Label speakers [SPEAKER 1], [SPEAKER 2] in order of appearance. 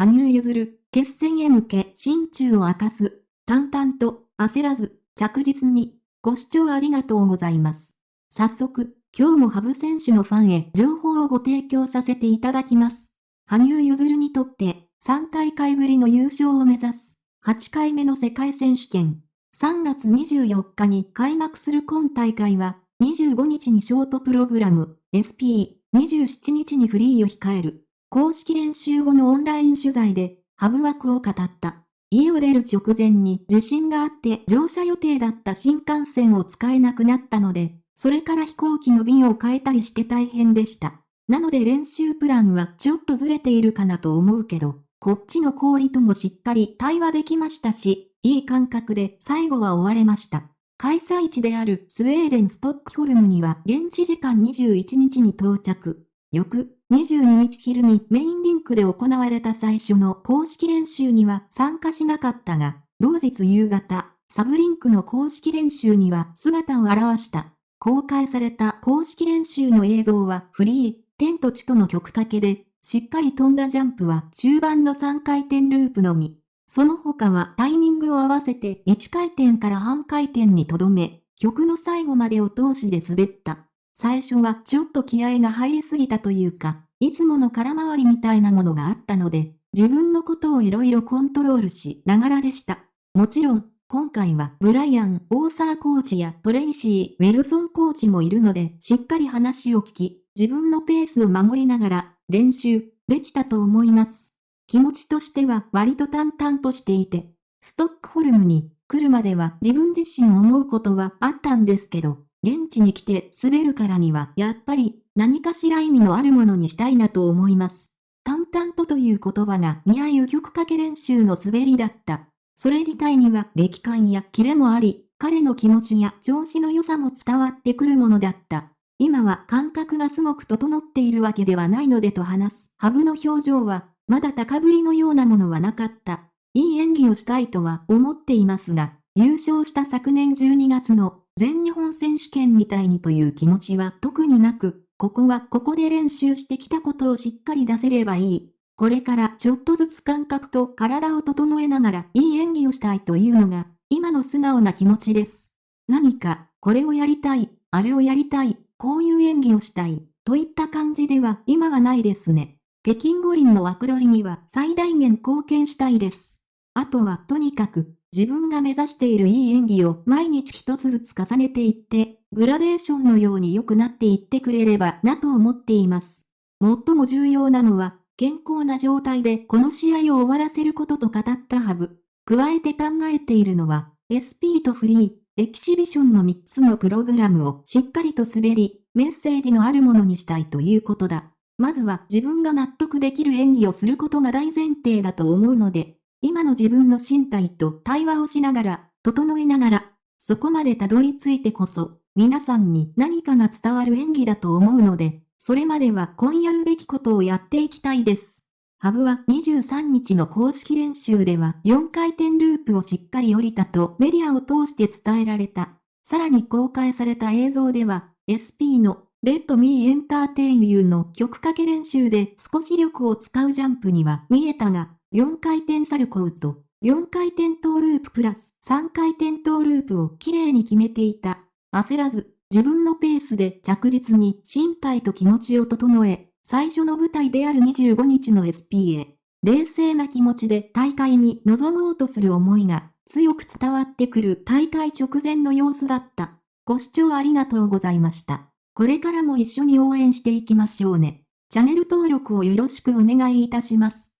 [SPEAKER 1] 羽生結弦、決戦へ向け心中を明かす。淡々と、焦らず、着実に。ご視聴ありがとうございます。早速、今日も羽生選手のファンへ情報をご提供させていただきます。羽生結弦にとって3大会ぶりの優勝を目指す8回目の世界選手権。3月24日に開幕する今大会は25日にショートプログラム SP27 日にフリーを控える。公式練習後のオンライン取材でハブ枠を語った。家を出る直前に地震があって乗車予定だった新幹線を使えなくなったので、それから飛行機の便を変えたりして大変でした。なので練習プランはちょっとずれているかなと思うけど、こっちの氷ともしっかり対話できましたし、いい感覚で最後は終われました。開催地であるスウェーデンストックホルムには現地時間21日に到着。翌22日昼にメインリンクで行われた最初の公式練習には参加しなかったが、同日夕方、サブリンクの公式練習には姿を現した。公開された公式練習の映像はフリー、天と地との曲かけで、しっかり飛んだジャンプは中盤の3回転ループのみ。その他はタイミングを合わせて1回転から半回転にとどめ、曲の最後までを通しで滑った。最初はちょっと気合が入りすぎたというか、いつもの空回りみたいなものがあったので、自分のことをいろいろコントロールしながらでした。もちろん、今回はブライアン・オーサーコーチやトレイシー・ウィルソンコーチもいるので、しっかり話を聞き、自分のペースを守りながら練習できたと思います。気持ちとしては割と淡々としていて、ストックホルムに来るまでは自分自身思うことはあったんですけど、現地に来て滑るからにはやっぱり何かしら意味のあるものにしたいなと思います。淡々とという言葉が似合う曲かけ練習の滑りだった。それ自体には歴感やキレもあり、彼の気持ちや調子の良さも伝わってくるものだった。今は感覚がすごく整っているわけではないのでと話す。ハブの表情は、まだ高ぶりのようなものはなかった。いい演技をしたいとは思っていますが、優勝した昨年12月の全日本選手権みたいにという気持ちは特になく、ここはここで練習してきたことをしっかり出せればいい。これからちょっとずつ感覚と体を整えながらいい演技をしたいというのが、今の素直な気持ちです。何か、これをやりたい、あれをやりたい、こういう演技をしたい、といった感じでは今はないですね。北京五輪の枠取りには最大限貢献したいです。あとはとにかく、自分が目指しているいい演技を毎日一つずつ重ねていって、グラデーションのように良くなっていってくれればなと思っています。最も重要なのは、健康な状態でこの試合を終わらせることと語ったハブ。加えて考えているのは、SP とフリー、エキシビションの3つのプログラムをしっかりと滑り、メッセージのあるものにしたいということだ。まずは自分が納得できる演技をすることが大前提だと思うので、今の自分の身体と対話をしながら、整えながら、そこまでたどり着いてこそ、皆さんに何かが伝わる演技だと思うので、それまでは今やるべきことをやっていきたいです。ハブは23日の公式練習では4回転ループをしっかり降りたとメディアを通して伝えられた。さらに公開された映像では SP のレッドミーエンターテインユーの曲かけ練習で少し力を使うジャンプには見えたが、4回転サルコウと4回転トーループプラス3回転トーループをきれいに決めていた。焦らず、自分のペースで着実に身体と気持ちを整え、最初の舞台である25日の SP へ、冷静な気持ちで大会に臨もうとする思いが強く伝わってくる大会直前の様子だった。ご視聴ありがとうございました。これからも一緒に応援していきましょうね。チャンネル登録をよろしくお願いいたします。